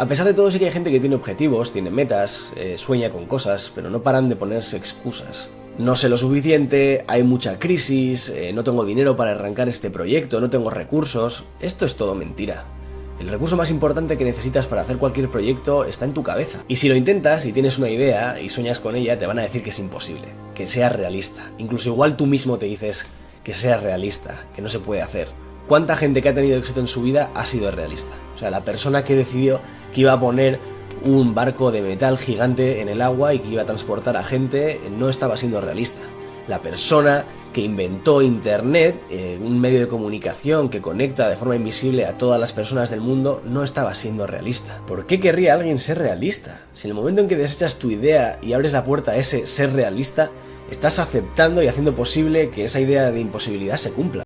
A pesar de todo sí que hay gente que tiene objetivos, tiene metas, eh, sueña con cosas, pero no paran de ponerse excusas. No sé lo suficiente, hay mucha crisis, eh, no tengo dinero para arrancar este proyecto, no tengo recursos... Esto es todo mentira. El recurso más importante que necesitas para hacer cualquier proyecto está en tu cabeza. Y si lo intentas y tienes una idea y sueñas con ella, te van a decir que es imposible, que sea realista. Incluso igual tú mismo te dices que sea realista, que no se puede hacer. ¿Cuánta gente que ha tenido éxito en su vida ha sido realista? O sea, la persona que decidió que iba a poner un barco de metal gigante en el agua y que iba a transportar a gente no estaba siendo realista. La persona que inventó Internet, eh, un medio de comunicación que conecta de forma invisible a todas las personas del mundo, no estaba siendo realista. ¿Por qué querría alguien ser realista? Si en el momento en que desechas tu idea y abres la puerta a ese ser realista, estás aceptando y haciendo posible que esa idea de imposibilidad se cumpla.